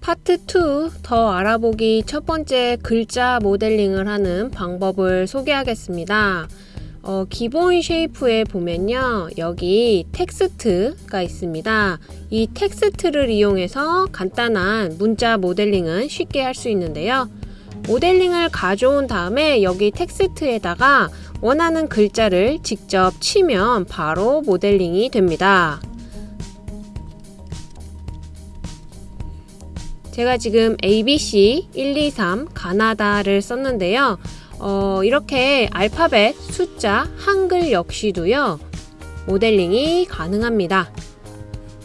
파트 2 더 알아보기 첫 번째 글자 모델링을 하는 방법을 소개하겠습니다. 어, 기본 shape에 보면요. 여기 텍스트가 있습니다. 이 텍스트를 이용해서 간단한 문자 모델링은 쉽게 할 수 있는데요. 모델링을 가져온 다음에 여기 텍스트에다가 원하는 글자를 직접 치면 바로 모델링이 됩니다. 제가 지금 ABC 123 가나다를 썼는데요. 어, 이렇게 알파벳, 숫자, 한글 역시도요. 모델링이 가능합니다.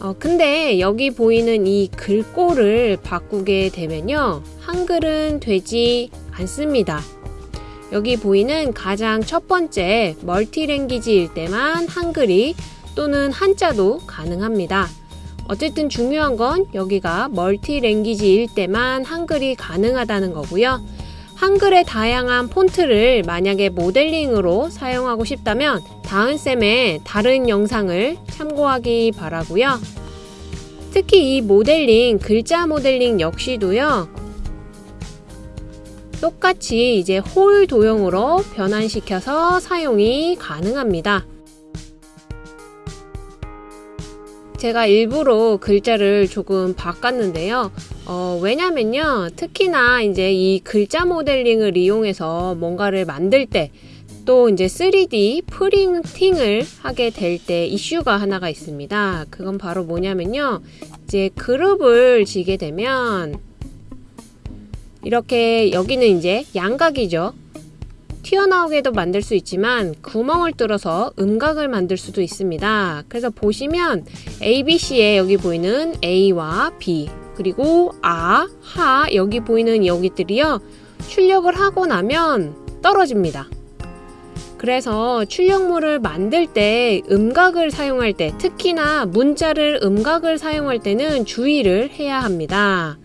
어, 근데 여기 보이는 이 글꼴을 바꾸게 되면요. 한글은 되지 않습니다. 여기 보이는 가장 첫 번째 멀티랭귀지일 때만 한글이 또는 한자도 가능합니다. 어쨌든 중요한 건 여기가 멀티랭귀지일 때만 한글이 가능하다는 거고요. 한글의 다양한 폰트를 만약에 모델링으로 사용하고 싶다면 다은쌤의 다른 영상을 참고하기 바라고요. 특히 이 모델링, 글자 모델링 역시도요. 똑같이 이제 홀 도형으로 변환시켜서 사용이 가능합니다. 제가 일부러 글자를 조금 바꿨는데요. 어, 왜냐면요. 특히나 이제 이 글자 모델링을 이용해서 뭔가를 만들 때 또 이제 3D 프린팅을 하게 될 때 이슈가 하나가 있습니다. 그건 바로 뭐냐면요. 이제 그룹을 지게 되면 이렇게 여기는 이제 양각이죠. 튀어나오게도 만들 수 있지만 구멍을 뚫어서 음각을 만들 수도 있습니다. 그래서 보시면 ABC에 여기 보이는 A와 B 그리고 아, 하 여기 보이는 여기들이요. 출력을 하고 나면 떨어집니다. 그래서 출력물을 만들 때 음각을 사용할 때 특히나 문자를 음각을 사용할 때는 주의를 해야 합니다.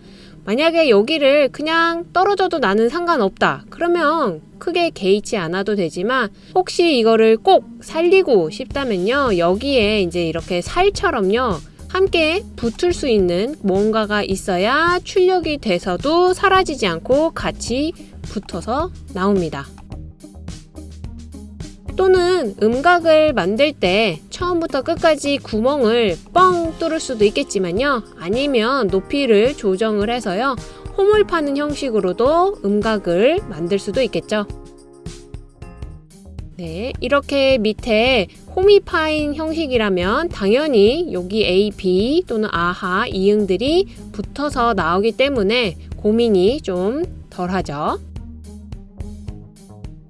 만약에 여기를 그냥 떨어져도 나는 상관없다. 그러면 크게 개의치 않아도 되지만 혹시 이거를 꼭 살리고 싶다면요. 여기에 이제 이렇게 살처럼요. 함께 붙을 수 있는 뭔가가 있어야 출력이 돼서도 사라지지 않고 같이 붙어서 나옵니다. 또는 음각을 만들 때 처음부터 끝까지 구멍을 뻥 뚫을 수도 있겠지만요. 아니면 높이를 조정을 해서요. 홈을 파는 형식으로도 음각을 만들 수도 있겠죠. 네, 이렇게 밑에 홈이 파인 형식이라면 당연히 여기 A, B 또는 아하, 이응들이 붙어서 나오기 때문에 고민이 좀 덜하죠.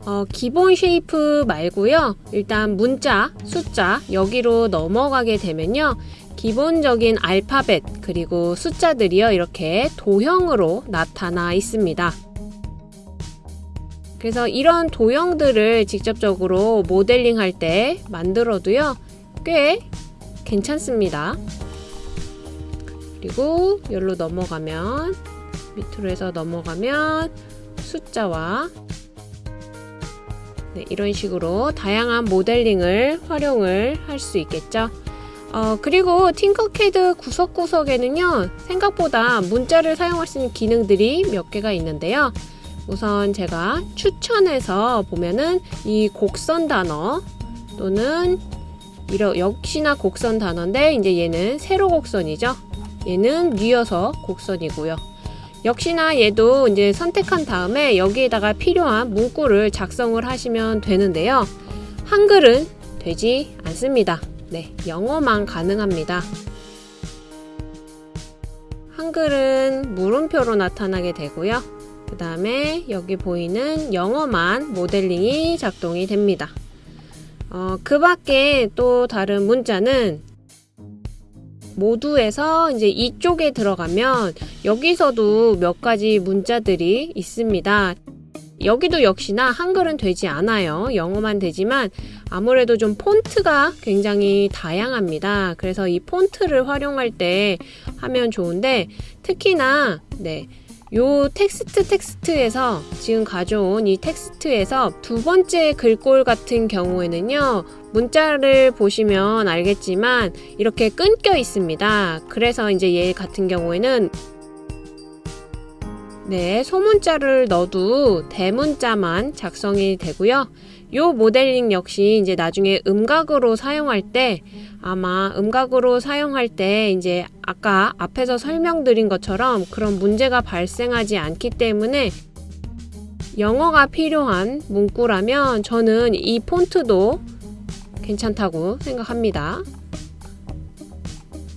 어, 기본 shape 말고요. 일단 문자, 숫자 여기로 넘어가게 되면요. 기본적인 알파벳 그리고 숫자들이요. 이렇게 도형으로 나타나 있습니다. 그래서 이런 도형들을 직접적으로 모델링 할 때 만들어도요. 꽤 괜찮습니다. 그리고 여기로 넘어가면 밑으로 해서 넘어가면 숫자와 네, 이런 식으로 다양한 모델링을 활용을 할 수 있겠죠. 어, 그리고 팅커캐드 구석구석에는요, 생각보다 문자를 사용할 수 있는 기능들이 몇 개가 있는데요. 우선 제가 추천해서 보면은 이 곡선 단어 또는 이러, 역시나 곡선 단어인데 이제 얘는 세로 곡선이죠. 얘는 뉘어서 곡선이고요. 역시나 얘도 이제 선택한 다음에 여기에다가 필요한 문구를 작성을 하시면 되는데요. 한글은 되지 않습니다. 네, 영어만 가능합니다. 한글은 물음표로 나타나게 되고요. 그 다음에 여기 보이는 영어만 모델링이 작동이 됩니다. 어, 그 밖에 또 다른 문자는 모두에서 이제 이쪽에 들어가면 여기서도 몇 가지 문자들이 있습니다. 여기도 역시나 한글은 되지 않아요. 영어만 되지만 아무래도 좀 폰트가 굉장히 다양합니다. 그래서 이 폰트를 활용할 때 하면 좋은데 특히나 네. 요 텍스트 텍스트에서 지금 가져온 이 텍스트에서 두 번째 글꼴 같은 경우에는요 문자를 보시면 알겠지만 이렇게 끊겨 있습니다 그래서 이제 얘 같은 경우에는 네, 소문자를 넣어도 대문자만 작성이 되고요. 요 모델링 역시 이제 나중에 음각으로 사용할 때 아마 음각으로 사용할 때 이제 아까 앞에서 설명드린 것처럼 그런 문제가 발생하지 않기 때문에 영어가 필요한 문구라면 저는 이 폰트도 괜찮다고 생각합니다.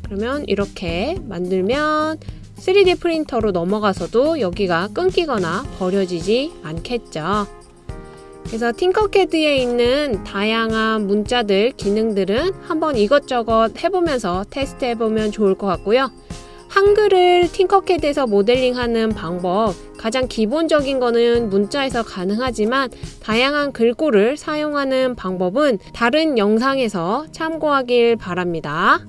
그러면 이렇게 만들면 3D 프린터로 넘어가서도 여기가 끊기거나 버려지지 않겠죠. 그래서 팅커캐드에 있는 다양한 문자들, 기능들은 한번 이것저것 해보면서 테스트 해보면 좋을 것 같고요. 한글을 팅커캐드에서 모델링하는 방법, 가장 기본적인 거는 문자에서 가능하지만 다양한 글꼴을 사용하는 방법은 다른 영상에서 참고하길 바랍니다.